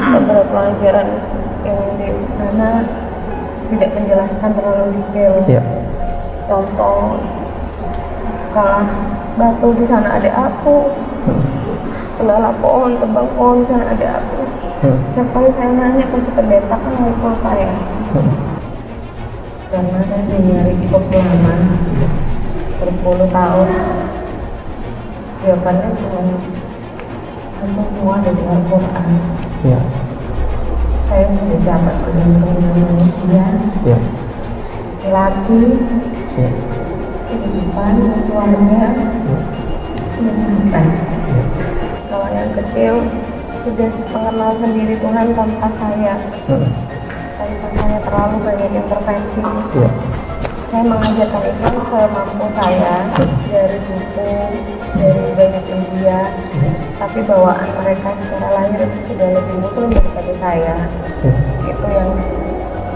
beberapa pelajaran yang di sana tidak menjelaskan terlalu detail. Ya. contoh kalah batu di sana ada aku kendala pohon tebang pohon di sana ada aku Hmm. setiap kali saya nanya ke si pendeta kan saya. Hmm. karena saya nyari cukup lama berpuluh tahun. Jawabannya cuma semua dari Al-Quran Ya. saya sudah dapat bergantung dengan manusia Ya. laki Ya. kehidupan keluarga Ya. sampai Ya. kalau yang kecil sudah mengenal sendiri Tuhan tanpa saya Hmm. tanpa saya terlalu banyak intervensi Ya. saya mengajarkan Islam semampu saya dari buku dari banyak media tapi bawaan mereka secara lahir itu sudah lebih muslim daripada saya. Ya. itu yang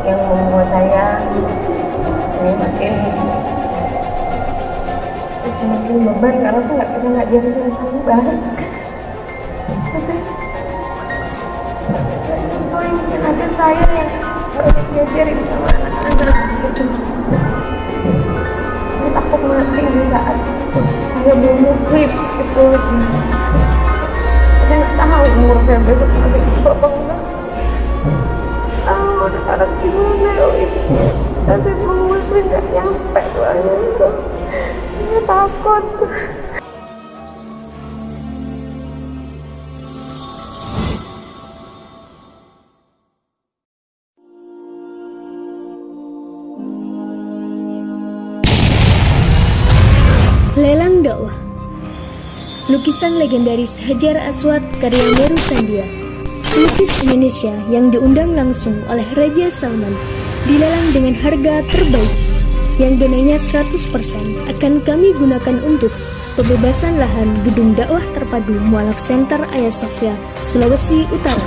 yang membuat saya ini makin makin beban karena saya nggak bisa ngajarin tentang banget terus saya dan itu yang mungkin ada saya yang diajarin sama anak-anak. Gitu saya takut mati di saat saya belum muslim itu aja. nggak tahu umur saya besok masih berapa enggak tahu anak-anak gimana ya ini? Belum muslim nggak nyampe doanya itu saya takut Lukisan legendaris Hajar Aswad karya Meru Sandia. Pelukis Indonesia yang diundang langsung oleh Raja Salman dilelang dengan harga terbaik. Yang dananya 100% akan kami gunakan untuk pembebasan lahan gedung dakwah terpadu Mualaf Center Ayah Sofia, Sulawesi Utara.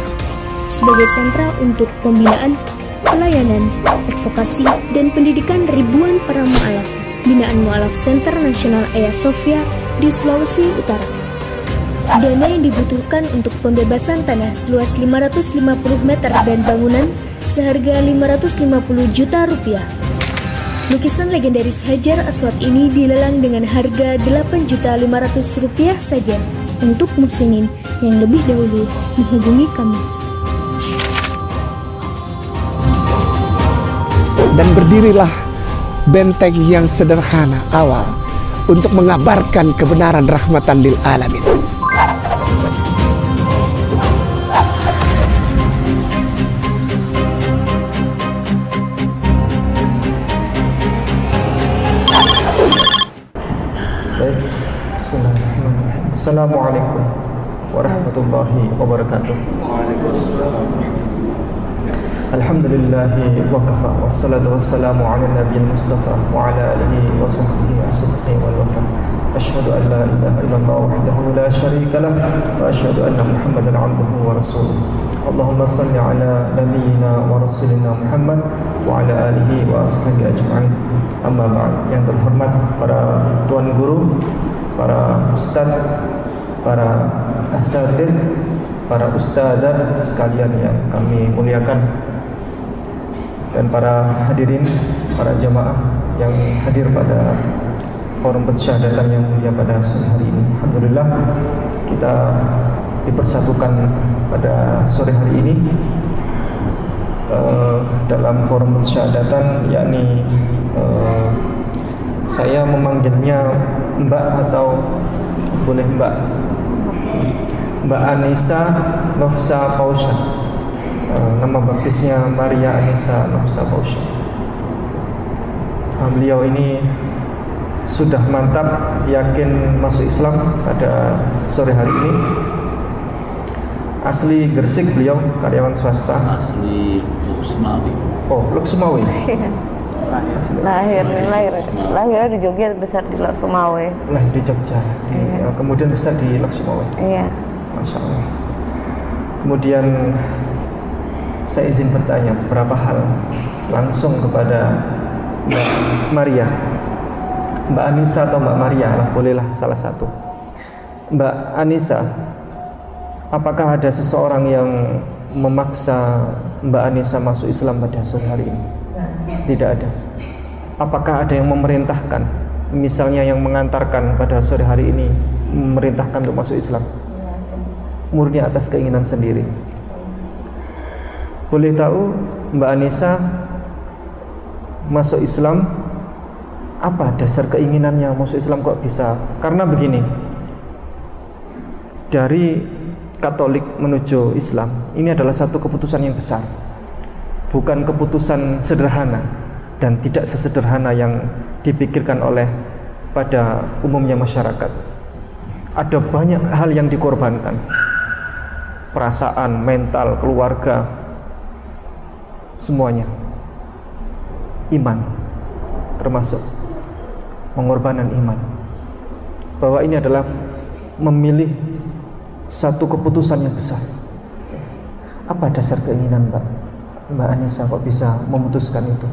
Sebagai sentra untuk pembinaan, pelayanan, advokasi, dan pendidikan ribuan para mu'alaf binaan Mu'alaf Center Nasional Ayah Sofia di Sulawesi Utara. Dana yang dibutuhkan untuk pembebasan tanah seluas 550 meter dan bangunan seharga 550 juta rupiah. Lukisan legendaris Hajar Aswad ini dilelang dengan harga 8 juta 500 rupiah saja untuk muslimin yang lebih dahulu menghubungi kami. Dan berdirilah benteng yang sederhana awal untuk mengabarkan kebenaran rahmatan lil alamin. Assalamualaikum warahmatullahi wabarakatuh. Alhamdulillahi wa kafa Wassalatu wassalamu ala nabiyil mustafa Wa ala alihi wa sahbihi wa sidqi wal wafa Ashhadu an la ilaha illallah wahdahu la sharika lah Wa ashhadu anna muhammadan abduhu wa rasuluh Allahumma salli ala nabiyyina wa rasulina Muhammad Wa ala alihi wa ashabihi ajma'in Amma ba'd Yang terhormat para tuan guru Para ustaz Para asatid Para ustazah sekalian yang kami muliakan dan para hadirin, para jamaah yang hadir pada forum pensyahadatan yang mulia pada sore hari ini. Alhamdulillah kita dipersatukan pada sore hari ini uh, dalam forum pensyahadatan yakni uh, saya memanggilnya Mbak atau boleh Mbak Mbak Anissa Nofsa Pausha Uh, nama baptisnya Maria Anissa Nafsa Bausha. Uh, beliau ini sudah mantap yakin masuk Islam pada sore hari ini. Asli Gresik beliau karyawan swasta. asli Luxmawi Oh, Luksumawi. lahir lahir lahir di Jogja besar di Sumawe Lahir di Jogja. Di, uh, kemudian besar di Luksumawi. iya Masya Allah. Kemudian saya izin bertanya beberapa hal langsung kepada Mbak Maria, Mbak Anissa atau Mbak Maria lah, bolehlah salah satu. Mbak Anissa, apakah ada seseorang yang memaksa Mbak Anissa masuk Islam pada sore hari ini? Tidak ada. Apakah ada yang memerintahkan? Misalnya yang mengantarkan pada sore hari ini memerintahkan untuk masuk Islam? Murni atas keinginan sendiri. Boleh tahu Mbak Anissa masuk Islam apa dasar keinginannya masuk Islam kok bisa? Karena begini, dari Katolik menuju Islam ini adalah satu keputusan yang besar, bukan keputusan sederhana dan tidak sesederhana yang dipikirkan oleh pada umumnya masyarakat. Ada banyak hal yang dikorbankan, perasaan, mental, keluarga, semuanya, iman termasuk pengorbanan iman. Bahwa ini adalah memilih satu keputusan yang besar. Apa dasar keinginan Mbak? Mbak Anissa kok bisa memutuskan itu?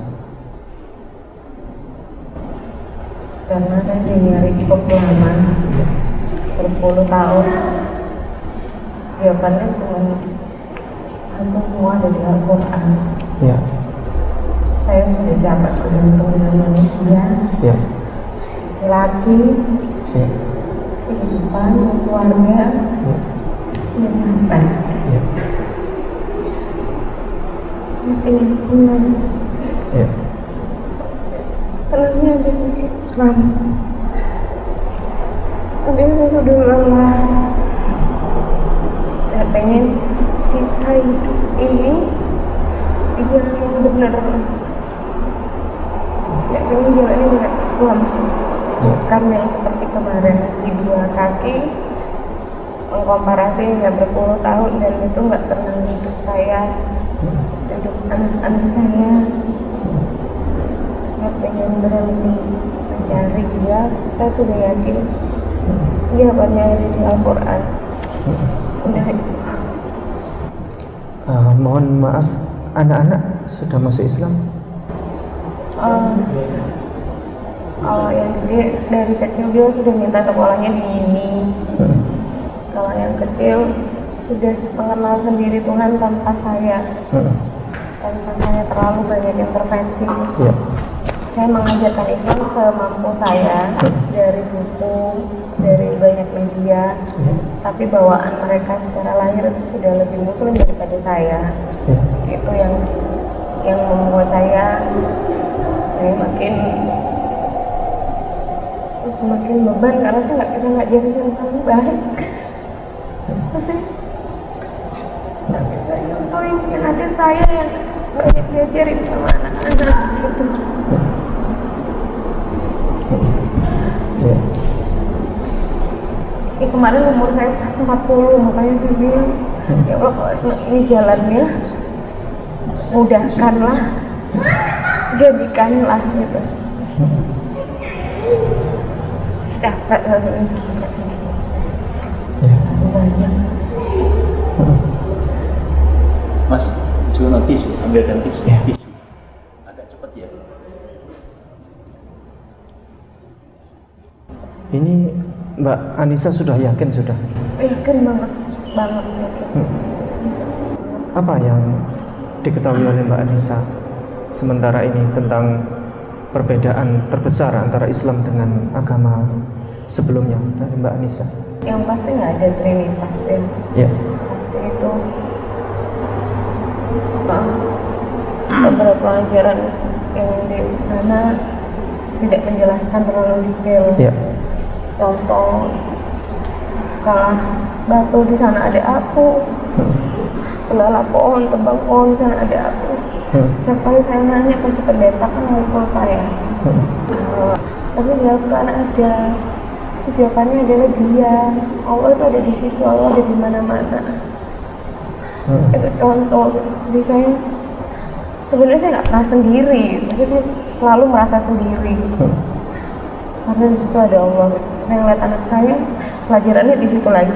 Karena saya dinyari cukup lama berpuluh tahun jawabannya cuma satu semua dari Al-Quran ya. Saya sudah dapat beruntung dengan manusia. Ya. Laki ya. Kehidupan keluarga. Ya, sudah sampai ya, saya ingin ya. Tenangnya ada di Islam. Tapi saya sudah lelah. Saya pengen sisa hidup ini Di jalan yang benar Saya pengen jalannya dengan Islam Bukan yang seperti kemarin Di dua kaki Mengkomparasi hingga berpuluh tahun Dan itu nggak tenang hidup saya. Hidup anak-anak saya saya pengen berhenti mencari dia. Saya sudah yakin jawabannya ada di Al-Quran. Udah. Ah, mohon maaf anak-anak sudah masuk Islam? Uh, kalau yang gede dari kecil dia sudah minta sekolahnya di ini kalau yang kecil sudah mengenal sendiri Tuhan tanpa saya. Hmm, tanpa saya terlalu banyak intervensi. Ya saya mengajarkan Islam semampu saya dari buku, dari banyak media, tapi bawaan mereka secara lahir itu sudah lebih muslim daripada saya. ya Itu yang yang membuat saya saya makin semakin beban karena saya nggak bisa ngajarin yang paling baik. Terus saya nggak bisa nyontohin yang ada saya yang banyak diajarin sama anak-anak gitu. ya kemarin umur saya pas 40 makanya saya bilang ya Allah ini jalannya mudahkanlah jadikanlah gitu ya banyak Mas, cuma tisu, ambilkan tisu. Ya. Tisu. Agak cepat ya. ini Mbak Anissa sudah yakin sudah yakin banget banget yakin apa yang diketahui oleh Mbak Anissa sementara ini tentang perbedaan terbesar antara Islam dengan agama sebelumnya dari Mbak Anissa? Yang pasti nggak ada trinitas ya. Ya. Pasti itu uh, beberapa ajaran yang di sana tidak menjelaskan terlalu detail. Ya. Contoh kalah batu di sana ada aku kelala pohon tebang pohon di sana ada aku Setiap kali saya nanya pasti pendeta kan ngumpul saya. Tapi di Al-Quran ada jawabannya adalah dia. Allah itu ada di situ Allah ada di mana-mana. Itu contoh jadi saya. Sebenarnya saya nggak pernah sendiri tapi saya selalu merasa sendiri. Karena di situ ada Allah. Saya ngeliat anak saya pelajarannya di situ lagi.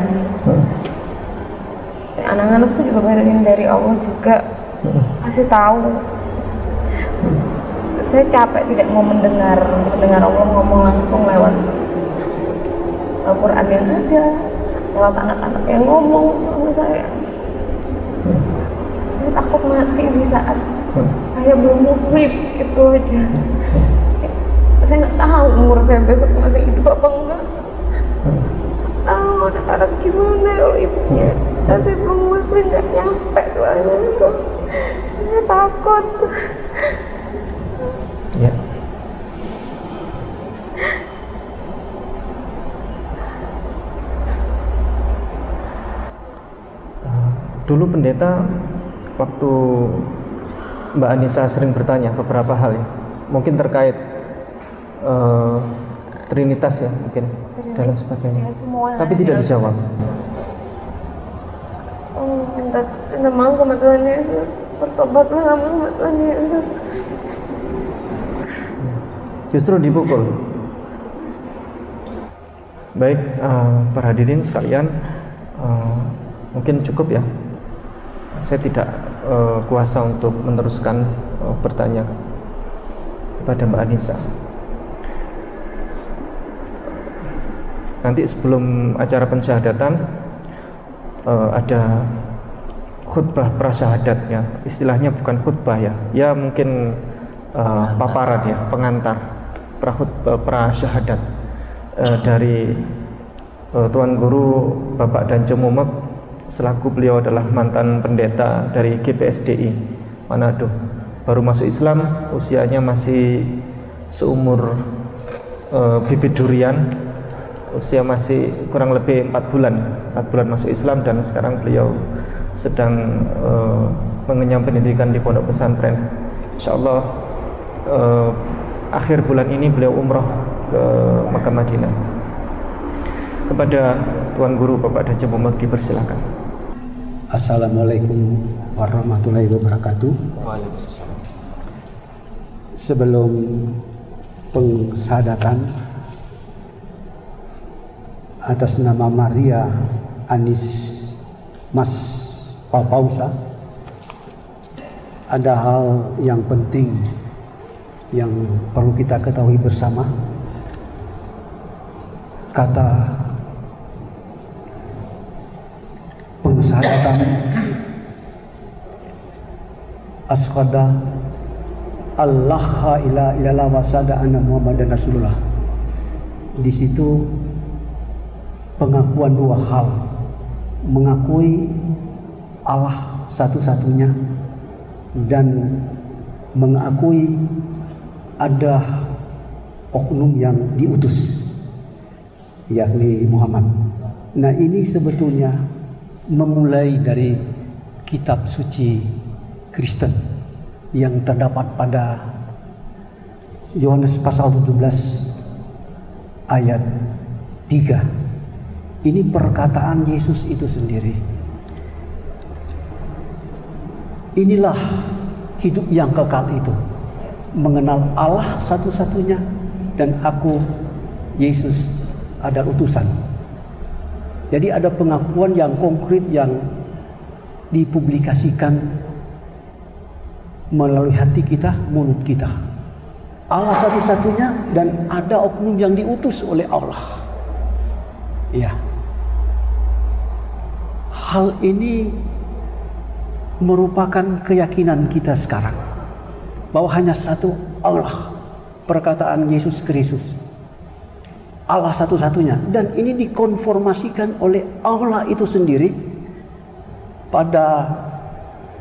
Anak-anak tuh juga bayarin dari Allah juga. Kasih tahu. Saya capek tidak mau mendengar mendengar Allah ngomong langsung lewat Al-Quran yang ada lewat anak-anak yang ngomong saya. Saya takut mati di saat saya belum muslim itu aja. Saya nggak tahu umur saya besok masih hidup apa enggak. Ah udah anak gimana ibunya. Saya belum muslim nggak nyampe doanya itu saya takut Ya. Eh, Dulu pendeta waktu Mbak Anissa sering bertanya beberapa hal ya, mungkin terkait eh, Trinitas ya mungkin dan lain sebagainya. Ya, semua Tapi tidak dalam- dijawab. Oh, minta, minta maaf sama Tuhan Yesus bertobatlah sama Tuhan Yesus Justru dipukul. Baik, eh, para hadirin sekalian, eh, mungkin cukup ya. Saya tidak eh, kuasa untuk meneruskan eh, bertanya kepada Mbak Anissa. Nanti sebelum acara pensyahadatan eh, ada khutbah prasyahadat ya. Istilahnya bukan khutbah ya. Ya mungkin eh, paparan ya, pengantar prakhutbah prasyahadat eh, dari eh, Tuan Guru Bapak Dan Cemumek selaku beliau adalah mantan pendeta dari GPSDI Manado. Baru masuk Islam, usianya masih seumur eh, bibit durian usia masih kurang lebih empat bulan empat bulan masuk Islam dan sekarang beliau sedang eh, mengenyam pendidikan di pondok pesantren. Insya Allah eh, akhir bulan ini beliau umroh ke Makkah Madinah. Kepada Tuan Guru Bapak dan Jembu Mekti persilakan Assalamualaikum warahmatullahi wabarakatuh. Sebelum pengsadatan atas nama Maria Anis Mas Papausa ada hal yang penting yang perlu kita ketahui bersama kata pengsadatan asqada Allah ila ilallah wa sada anna Muhammadan Rasulullah. Di situ pengakuan dua hal. Mengakui Allah satu-satunya dan mengakui ada oknum yang diutus yakni Muhammad. Nah, ini sebetulnya memulai dari kitab suci Kristen yang terdapat pada Yohanes pasal 17 ayat 3. Ini perkataan Yesus itu sendiri. Inilah hidup yang kekal itu. Mengenal Allah satu-satunya dan aku Yesus adalah utusan. Jadi ada pengakuan yang konkret yang dipublikasikan melalui hati kita, mulut kita. Allah satu-satunya dan ada oknum yang diutus oleh Allah. Ya. Hal ini merupakan keyakinan kita sekarang bahwa hanya satu Allah perkataan Yesus Kristus. Allah satu-satunya. Dan ini dikonformasikan oleh Allah itu sendiri pada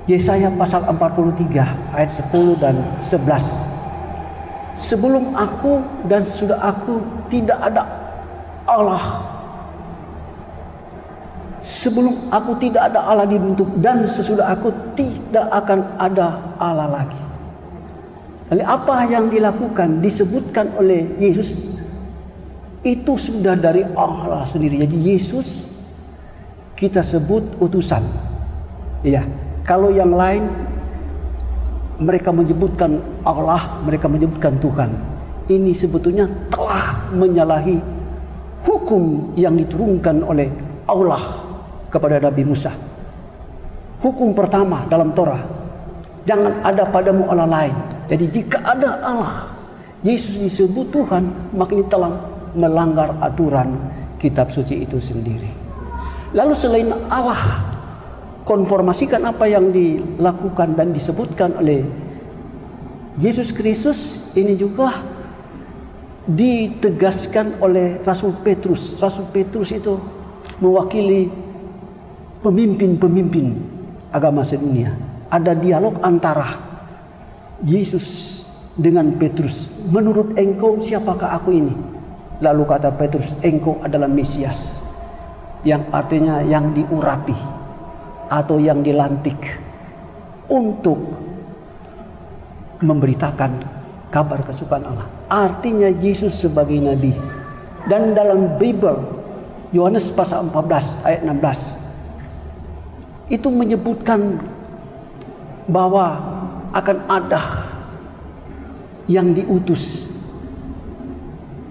Yesaya pasal 43 ayat 10 dan 11 Sebelum aku dan sudah aku tidak ada Allah Sebelum aku tidak ada Allah dibentuk dan sesudah aku tidak akan ada Allah lagi. Lalu apa yang dilakukan disebutkan oleh Yesus itu sudah dari Allah sendiri. Jadi Yesus kita sebut utusan. Iya. Kalau yang lain mereka menyebutkan Allah, mereka menyebutkan Tuhan. Ini sebetulnya telah menyalahi hukum yang diturunkan oleh Allah kepada Nabi Musa. Hukum pertama dalam Torah, jangan ada padamu Allah lain. Jadi jika ada Allah, Yesus disebut Tuhan, maka ini telah melanggar aturan kitab suci itu sendiri. Lalu selain Allah konformasikan apa yang dilakukan dan disebutkan oleh Yesus Kristus ini juga ditegaskan oleh Rasul Petrus. Rasul Petrus itu mewakili pemimpin-pemimpin agama sedunia. Ada dialog antara Yesus dengan Petrus. Menurut engkau siapakah aku ini? Lalu kata Petrus, engkau adalah Mesias. Yang artinya yang diurapi atau yang dilantik untuk memberitakan kabar kesukaan Allah. Artinya Yesus sebagai nabi. Dan dalam Bible Yohanes pasal 14 ayat 16 itu menyebutkan bahwa akan ada yang diutus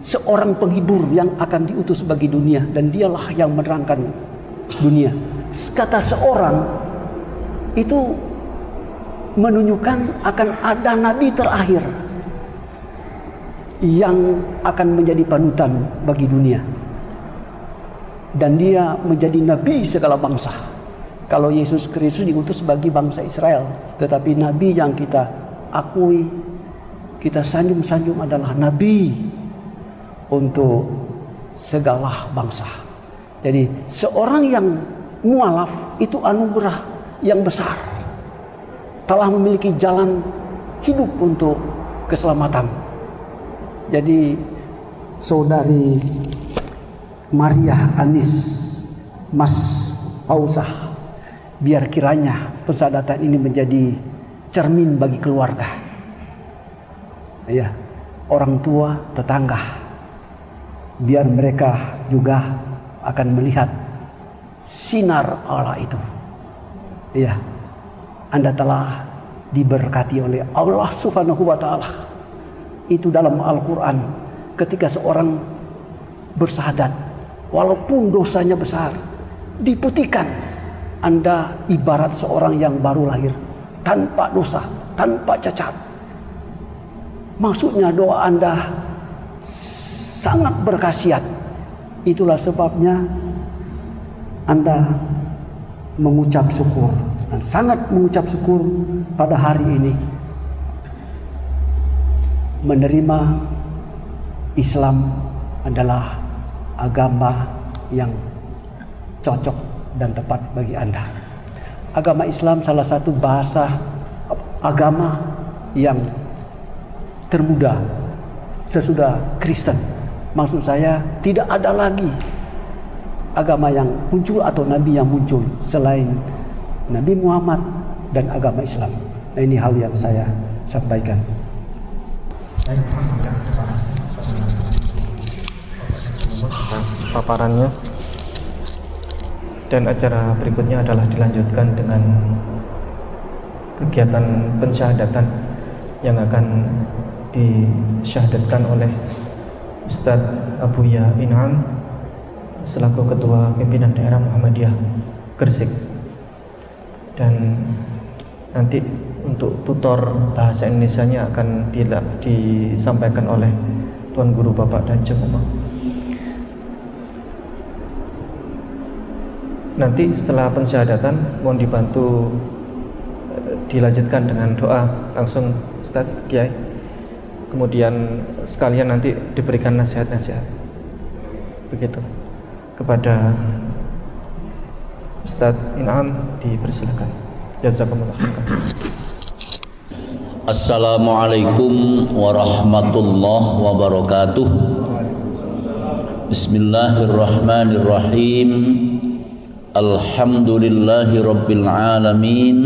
seorang penghibur yang akan diutus bagi dunia dan dialah yang menerangkan dunia. Kata seorang itu menunjukkan akan ada nabi terakhir yang akan menjadi panutan bagi dunia. Dan dia menjadi nabi segala bangsa. Kalau Yesus Kristus diutus bagi bangsa Israel, tetapi nabi yang kita akui, kita sanjung-sanjung adalah nabi untuk segala bangsa. Jadi seorang yang mualaf itu anugerah yang besar. Telah memiliki jalan hidup untuk keselamatan. Jadi saudari Maria Anis Mas Pausah biar kiranya persadatan ini menjadi cermin bagi keluarga. Ya, orang tua, tetangga. Biar mereka juga akan melihat sinar Allah itu. Ya. Anda telah diberkati oleh Allah Subhanahu wa taala itu dalam Al-Quran ketika seorang bersahadat walaupun dosanya besar diputihkan anda ibarat seorang yang baru lahir tanpa dosa tanpa cacat. Maksudnya doa anda sangat berkhasiat. Itulah sebabnya anda mengucap syukur dan sangat mengucap syukur pada hari ini. Menerima Islam adalah agama yang cocok dan tepat bagi Anda. Agama Islam salah satu bahasa agama yang termuda sesudah Kristen. Maksud saya tidak ada lagi agama yang muncul atau nabi yang muncul selain Nabi Muhammad dan agama Islam. Nah, ini hal yang saya sampaikan. atas paparannya dan acara berikutnya adalah dilanjutkan dengan kegiatan pensyahadatan yang akan disyahadatkan oleh Ustadz Abu Ya Inam selaku Ketua Pimpinan Daerah Muhammadiyah Gresik dan nanti untuk tutor bahasa Indonesia-nya akan disampaikan oleh Tuan Guru Bapak dan Jemaah. Nanti setelah pensyahadatan mohon dibantu eh, dilanjutkan dengan doa langsung Ustaz Kiai. Kemudian sekalian nanti diberikan nasihat-nasihat. Begitu. Kepada Ustadz Inam dipersilakan. Jazakumullah. Assalamualaikum warahmatullahi wabarakatuh Bismillahirrahmanirrahim Alhamdulillahi rabbil alamin.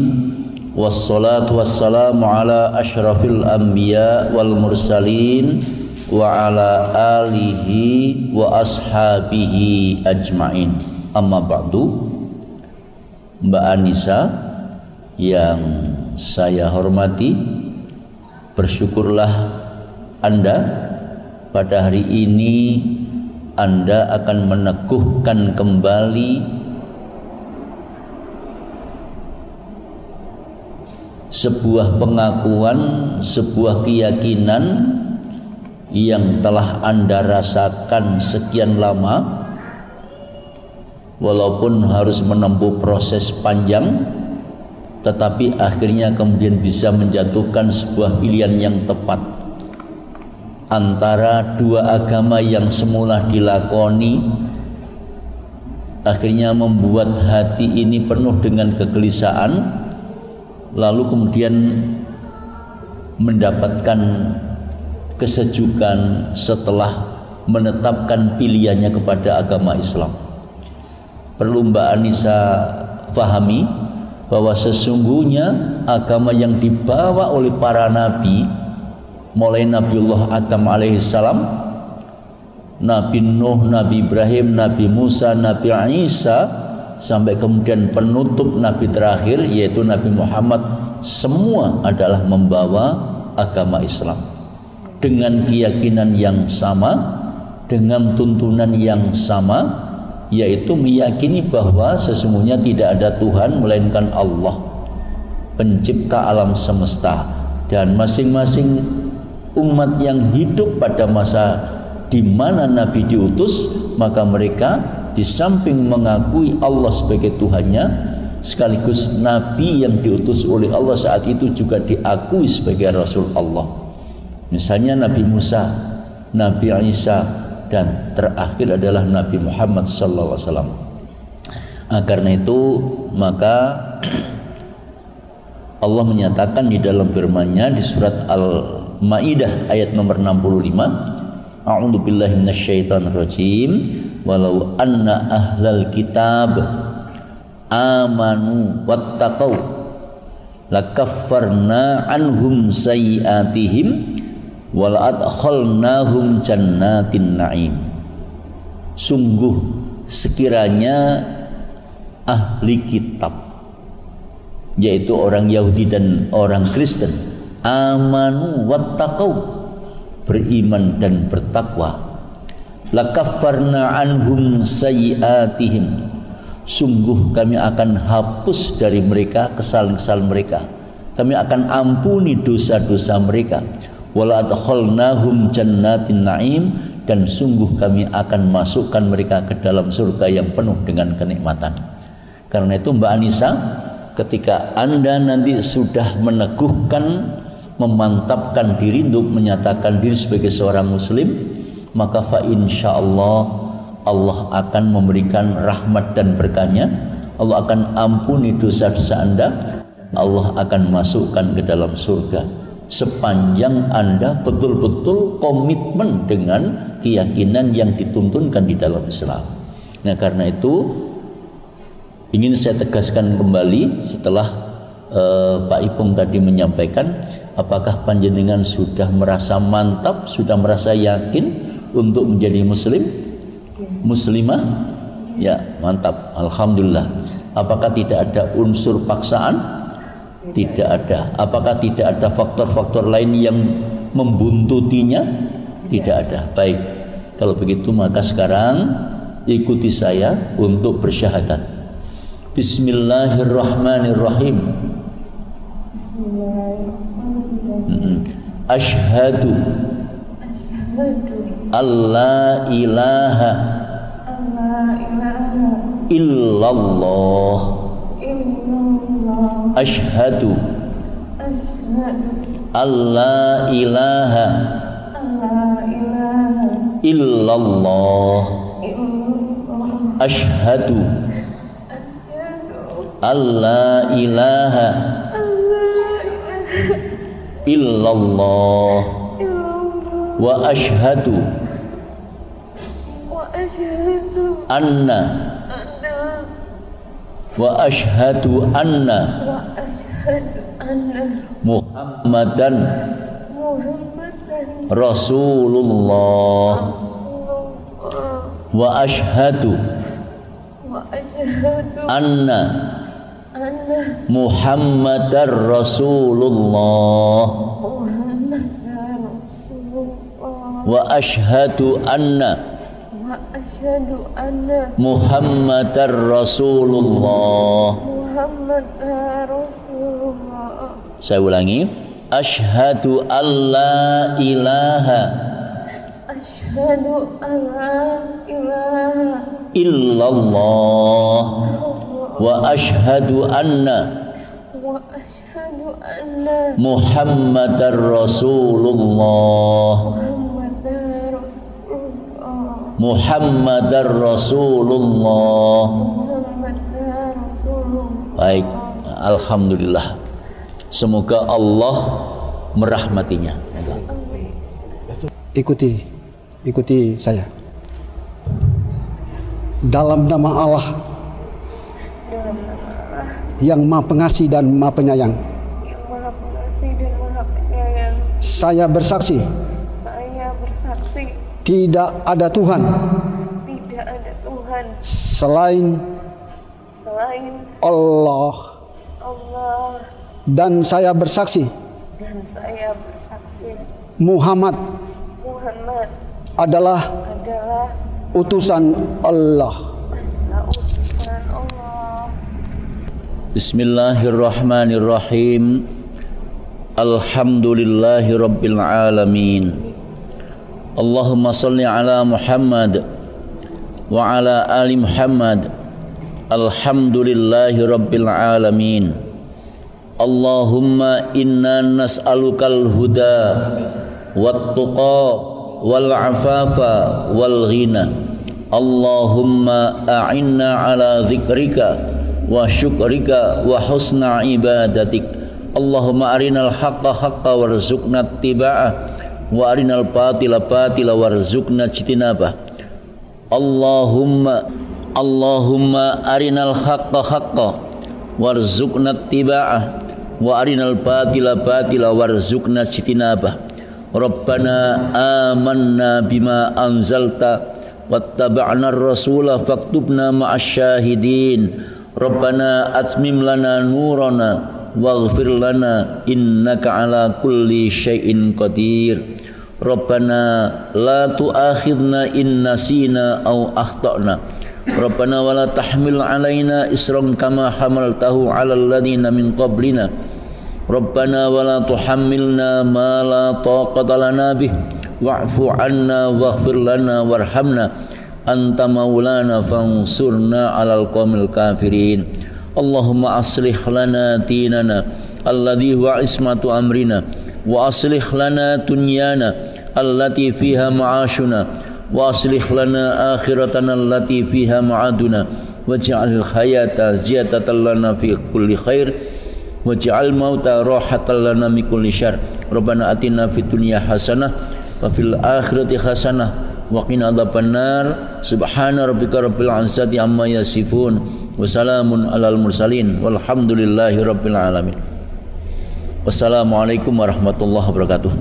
Wassalatu wassalamu ala ashrafil anbiya wal mursalin Wa ala alihi wa ashabihi ajmain. Amma ba'du. Mbak Anissa yang saya hormati Bersyukurlah Anda pada hari ini Anda akan meneguhkan kembali sebuah pengakuan, sebuah keyakinan yang telah Anda rasakan sekian lama walaupun harus menempuh proses panjang tetapi akhirnya kemudian bisa menjatuhkan sebuah pilihan yang tepat. Antara dua agama yang semula dilakoni akhirnya membuat hati ini penuh dengan kegelisahan lalu kemudian mendapatkan kesejukan setelah menetapkan pilihannya kepada agama Islam. Perlu Mbak Anissa fahami bahwa sesungguhnya agama yang dibawa oleh para nabi mulai Nabiullah Adam alaihissalam Nabi Nuh, Nabi Ibrahim, Nabi Musa, Nabi Isa sampai kemudian penutup Nabi terakhir yaitu Nabi Muhammad semua adalah membawa agama Islam. Dengan keyakinan yang sama dengan tuntunan yang sama yaitu meyakini bahwa sesungguhnya tidak ada Tuhan melainkan Allah pencipta alam semesta dan masing-masing umat yang hidup pada masa di mana Nabi diutus maka mereka di samping mengakui Allah sebagai Tuhannya sekaligus Nabi yang diutus oleh Allah saat itu juga diakui sebagai Rasul Allah misalnya Nabi Musa Nabi Isa dan terakhir adalah Nabi Muhammad wasallam nah, karena itu maka Allah menyatakan di dalam firman-Nya di surat Al-Maidah ayat nomor 65 A'udzu billahi minasyaitonir rajim. Walau anna ahlal kitab amanu wattaqau lakaffarna anhum sayiatihim wal adkhalnahum jannatin na'im. Sungguh sekiranya ahli kitab yaitu orang Yahudi dan orang Kristen amanu wattaqau beriman dan bertakwa lakaffarna anhum sayiatihim. Sungguh kami akan hapus dari mereka kesalahan-kesalahan mereka. Kami akan ampuni dosa-dosa mereka. Wala adkhalnahum jannatin naim. Dan sungguh kami akan masukkan mereka ke dalam surga yang penuh dengan kenikmatan. Karena itu Mbak Anissa ketika Anda nanti sudah meneguhkan memantapkan diri untuk menyatakan diri sebagai seorang muslim maka fa insyaallah Allah akan memberikan rahmat dan berkahnya. Allah akan ampuni dosa-dosa Anda. Allah akan masukkan ke dalam surga. Sepanjang Anda betul-betul komitmen dengan keyakinan yang dituntunkan di dalam Islam. Nah, karena itu ingin saya tegaskan kembali setelah uh, Pak Ipung tadi menyampaikan apakah panjenengan sudah merasa mantap, sudah merasa yakin untuk menjadi muslim? Muslimah? Ya, mantap. Alhamdulillah. Apakah tidak ada unsur paksaan? Tidak ada. Apakah tidak ada faktor-faktor lain yang membuntutinya? Tidak ada. Baik. Kalau begitu maka sekarang ikuti saya untuk bersyahadat. Bismillahirrahmanirrahim. Bismillahirrahmanirrahim. Ashhadu Allah ilaha illallah. Ashhadu Allah ilaha illallah. Ashhadu Allah ilaha illallah. Wa ashhadu anna. Wa ashhadu anna Muhammadan Rasulullah. Wa ashhadu anna Muhammadar Rasulullah. Wa ashhadu anna Asyhadu anna Muhammadar Rasulullah. Muhammadar eh, Rasulullah. Saya ulangi. Asyhadu alla ilaha. Asyhadu alla ilaha illallah wa asyhadu anna wa asyhadu anna Muhammadar Rasulullah. Muhammad Muhammadar Rasulullah. Baik, alhamdulillah. Semoga Allah merahmatinya. Ikuti, ikuti saya. Dalam nama Allah yang Maha Pengasih dan Maha Penyayang. Yang Maha Pengasih dan Maha Penyayang. Saya bersaksi tidak ada Tuhan. Tidak ada Tuhan. Selain selain Allah. Allah. Dan saya bersaksi. Dan saya bersaksi. Muhammad Muhammad adalah adalah utusan Allah. utusan Allah. Bismillahirrahmanirrahim. Alhamdulillahi Rabbil Alamin Allahumma salli ala Muhammad Wa ala ali Muhammad Alhamdulillahi Rabbil Alamin Allahumma inna nas'alukal huda Wat tuqa Wal afafa Wal ghina Allahumma a'inna ala zikrika wa syukrika wa husna ibadatik Allahumma arinal haqqa haqqa warzuqna tiba'ah wa arinal batila batila warzuqna jitinabah Allahumma Allahumma arinal haqqa haqqa warzuqna tiba'ah wa arinal batila batila warzuqna jitinabah Rabbana amanna bima anzalta wattaba'na ar-rasula faktubna ma'asyahidin. Rabbana atmim lana nurana waghfir lana innaka ala kulli syai'in qadir Rabbana la tu'akhidna in nasina aw akhtana. Rabbana wa la tahmil alaina isran kama hamaltahu ala alladhina min qablina. Rabbana wa la tuhammilna ma la taqata lana bih. Wa'fu 'anna waghfir lana warhamna. Anta maulana fansurna alal qawmil kafirin. Allahumma aslih lana dinana. Alladhi huwa ismatu amrina. Wa aslih lana dunyana allati fiha ma'ashuna wa aslih lana akhiratana allati fiha ma'aduna waj'al hayata ziyadatan lana fi kulli khair waj'al mauta rahatan lana min kulli syarr. Rabbana atina fid dunya hasanah wa fil akhirati hasanah wa qina adzabannar subhana rabbika rabbil izzati amma yasifun wa salamun alal mursalin walhamdulillahi rabbil alamin. Wassalamualaikum warahmatullahi wabarakatuh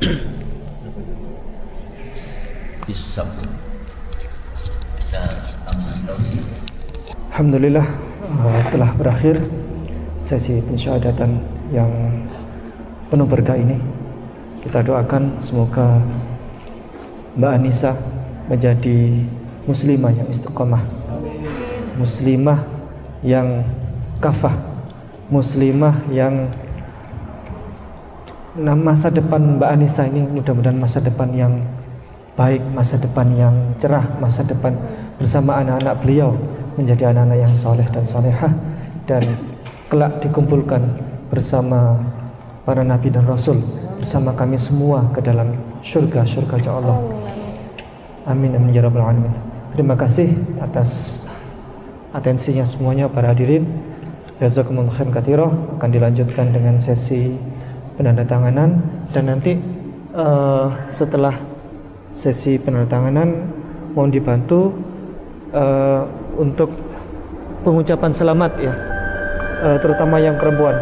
Alhamdulillah uh, telah berakhir sesi pensyahadatan yang penuh berkah ini. Kita doakan semoga Mbak Anissa menjadi muslimah yang istiqomah. Muslimah yang kafah. Muslimah yang nah, masa depan Mbak Anissa ini mudah-mudahan masa depan yang baik, masa depan yang cerah, masa depan bersama anak-anak beliau menjadi anak-anak yang soleh dan solehah dan kelak dikumpulkan bersama para nabi dan rasul bersama kami semua ke dalam surga surga Allah. Amin amin ya rabbal alamin. Terima kasih atas atensinya semuanya para hadirin. Jazakumullah khairan katsira akan dilanjutkan dengan sesi penandatanganan dan nanti uh, setelah sesi penandatanganan mohon dibantu uh, untuk pengucapan selamat ya uh, terutama yang perempuan